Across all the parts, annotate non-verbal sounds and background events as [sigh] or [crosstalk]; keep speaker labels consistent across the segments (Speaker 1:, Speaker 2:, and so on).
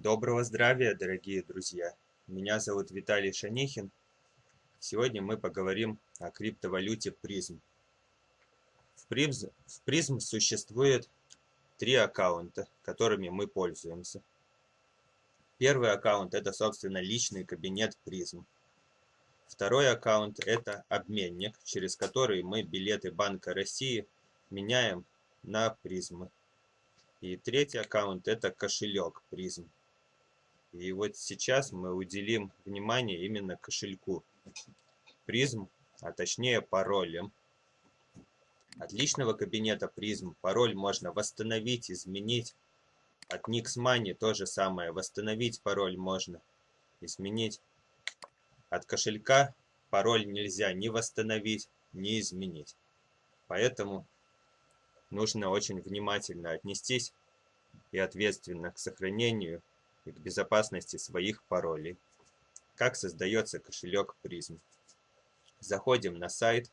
Speaker 1: Доброго здравия, дорогие друзья! Меня зовут Виталий Шанихин. Сегодня мы поговорим о криптовалюте призм. В призм, в призм существует три аккаунта, которыми мы пользуемся. Первый аккаунт это, собственно, личный кабинет призм. Второй аккаунт это обменник, через который мы билеты Банка России меняем на призмы. И третий аккаунт это кошелек призм. И вот сейчас мы уделим внимание именно кошельку призм, а точнее паролем. От личного кабинета призм пароль можно восстановить, изменить. От Nixmoney то же самое. Восстановить пароль можно, изменить. От кошелька пароль нельзя ни восстановить, ни изменить. Поэтому нужно очень внимательно отнестись и ответственно к сохранению и безопасности своих паролей. Как создается кошелек призм. Заходим на сайт.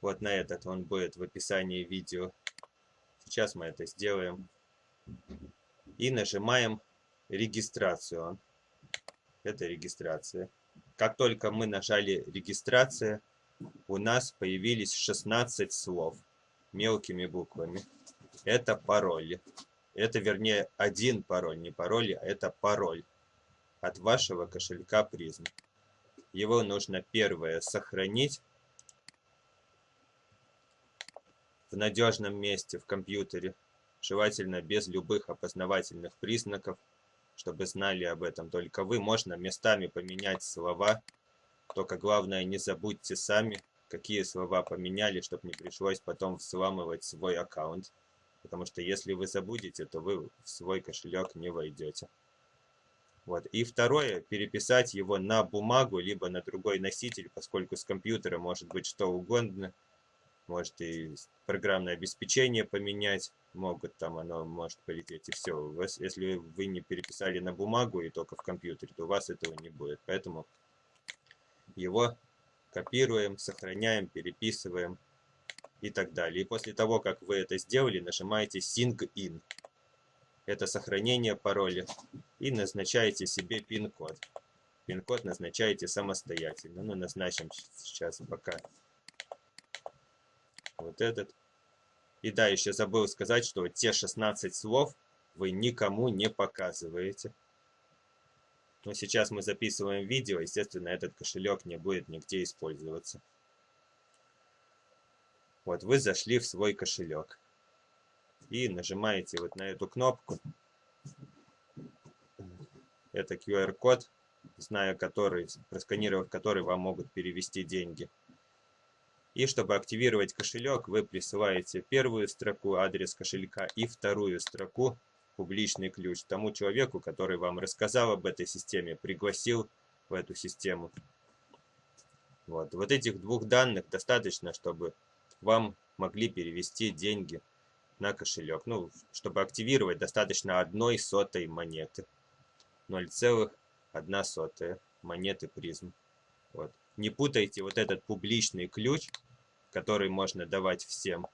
Speaker 1: Вот на этот он будет в описании видео. Сейчас мы это сделаем. И нажимаем регистрацию. Это регистрация. Как только мы нажали регистрация, у нас появились 16 слов мелкими буквами. Это пароли. Это, вернее, один пароль, не пароль, а это пароль от вашего кошелька призм. Его нужно первое сохранить в надежном месте в компьютере, желательно без любых опознавательных признаков, чтобы знали об этом только вы. Можно местами поменять слова, только главное не забудьте сами, какие слова поменяли, чтобы не пришлось потом взламывать свой аккаунт. Потому что если вы забудете, то вы в свой кошелек не войдете. Вот. И второе, переписать его на бумагу, либо на другой носитель, поскольку с компьютера может быть что угодно. Может и программное обеспечение поменять, могут там оно может полететь и все. Если вы не переписали на бумагу и только в компьютере, то у вас этого не будет. Поэтому его копируем, сохраняем, переписываем и так далее. И после того, как вы это сделали, нажимаете Sync In. Это сохранение пароля. И назначаете себе пин-код. Пин-код назначаете самостоятельно. Ну, назначим сейчас пока вот этот. И да, еще забыл сказать, что те 16 слов вы никому не показываете. Но сейчас мы записываем видео, естественно, этот кошелек не будет нигде использоваться. Вот вы зашли в свой кошелек и нажимаете вот на эту кнопку. Это QR-код, зная который, просканировав который, вам могут перевести деньги. И чтобы активировать кошелек, вы присылаете первую строку адрес кошелька и вторую строку публичный ключ тому человеку, который вам рассказал об этой системе, пригласил в эту систему. Вот, вот этих двух данных достаточно, чтобы вам могли перевести деньги на кошелек. Ну, чтобы активировать, достаточно одной сотой монеты. 0,1 сотая монеты призм. Вот. Не путайте вот этот публичный ключ, который можно давать всем,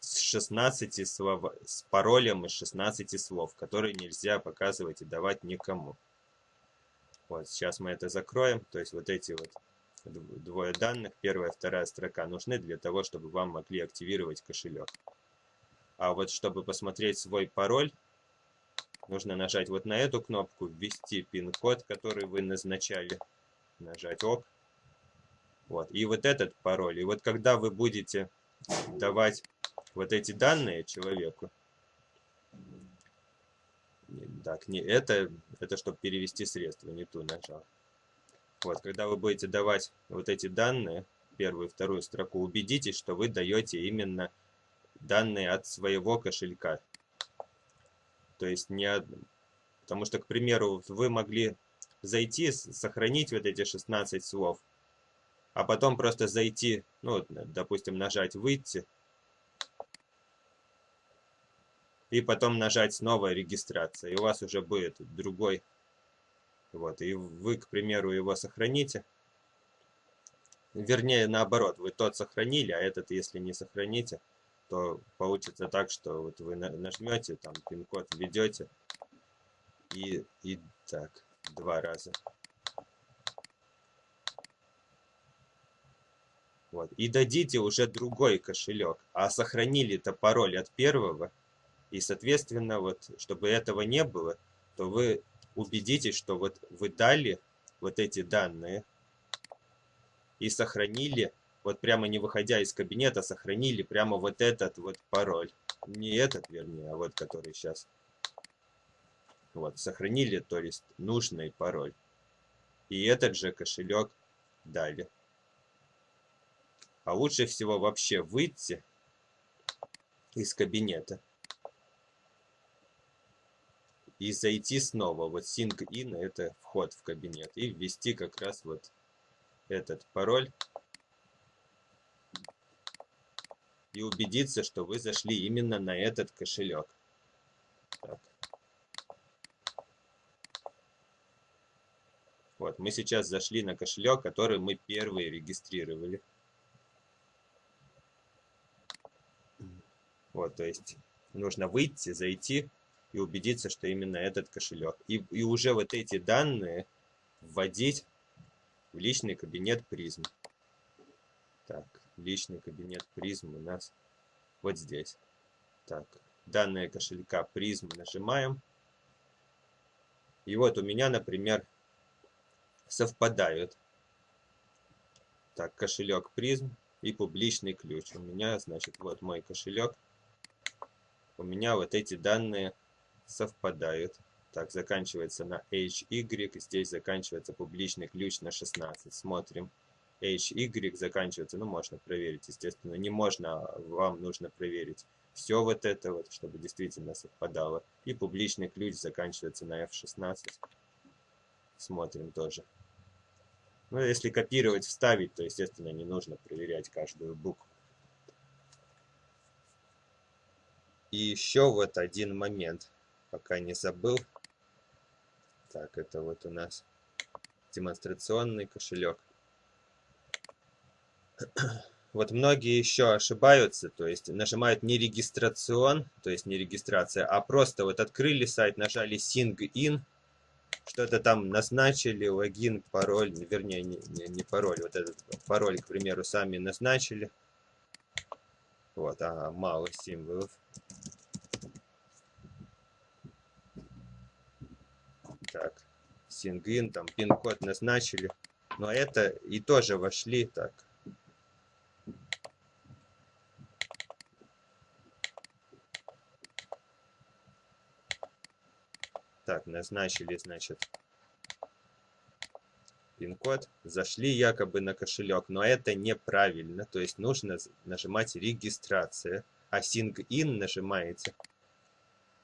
Speaker 1: с 16 слов, с паролем из 16 слов, который нельзя показывать и давать никому. Вот, сейчас мы это закроем. То есть вот эти вот двое данных, первая, вторая строка, нужны для того, чтобы вам могли активировать кошелек. А вот чтобы посмотреть свой пароль, нужно нажать вот на эту кнопку, ввести пин-код, который вы назначали, нажать ОК. Вот. И вот этот пароль. И вот когда вы будете давать вот эти данные человеку, так, не это, это чтобы перевести средства, не ту нажал. Вот, когда вы будете давать вот эти данные, первую и вторую строку, убедитесь, что вы даете именно данные от своего кошелька. То есть не от... Потому что, к примеру, вы могли зайти, сохранить вот эти 16 слов, а потом просто зайти, ну, допустим, нажать «Выйти», и потом нажать снова «Регистрация», и у вас уже будет другой вот, и вы, к примеру, его сохраните. Вернее, наоборот, вы тот сохранили, а этот, если не сохраните, то получится так, что вот вы нажмете, там пин-код введете, И, и так, два раза. Вот. И дадите уже другой кошелек, а сохранили-то пароль от первого. И, соответственно, вот, чтобы этого не было, то вы убедитесь, что вот вы дали вот эти данные и сохранили, вот прямо не выходя из кабинета, сохранили прямо вот этот вот пароль. Не этот, вернее, а вот который сейчас. Вот, сохранили, то есть нужный пароль. И этот же кошелек дали. А лучше всего вообще выйти из кабинета и зайти снова. Вот sync in это вход в кабинет. И ввести как раз вот этот пароль. И убедиться, что вы зашли именно на этот кошелек. Так. Вот, мы сейчас зашли на кошелек, который мы первые регистрировали. Вот, то есть нужно выйти, зайти и убедиться, что именно этот кошелек. И, и уже вот эти данные вводить в личный кабинет призм. Так, личный кабинет призм у нас вот здесь. Так, данные кошелька призм нажимаем. И вот у меня, например, совпадают. Так, кошелек призм и публичный ключ. У меня, значит, вот мой кошелек. У меня вот эти данные совпадают. Так, заканчивается на HY, здесь заканчивается публичный ключ на 16. Смотрим. HY заканчивается, ну можно проверить, естественно, не можно, а вам нужно проверить все вот это вот, чтобы действительно совпадало. И публичный ключ заканчивается на F16. Смотрим тоже. Ну, если копировать, вставить, то, естественно, не нужно проверять каждую букву. И еще вот один момент пока не забыл. Так, это вот у нас демонстрационный кошелек. [clears throat] Вот многие еще ошибаются, то есть нажимают не регистрацион, то есть не регистрация, а просто вот открыли сайт, нажали Sing In, что-то там назначили, логин, пароль, вернее, не, не, не пароль, вот этот пароль, к примеру, сами назначили. Вот, ага, мало символов. Так, сингин, там пин-код назначили. Но это и тоже вошли так. Так, назначили, значит, пин-код. Зашли якобы на кошелек, но это неправильно. То есть нужно нажимать регистрация. А Sing-In нажимаете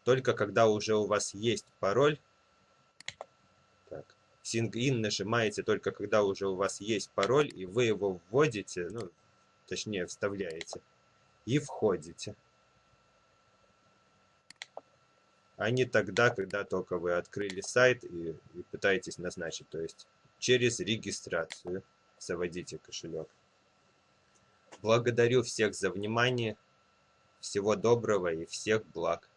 Speaker 1: только когда уже у вас есть пароль Sync-in нажимаете только когда уже у вас есть пароль, и вы его вводите, ну, точнее вставляете, и входите. А не тогда, когда только вы открыли сайт и, и пытаетесь назначить, то есть через регистрацию заводите кошелек. Благодарю всех за внимание. Всего доброго и всех благ.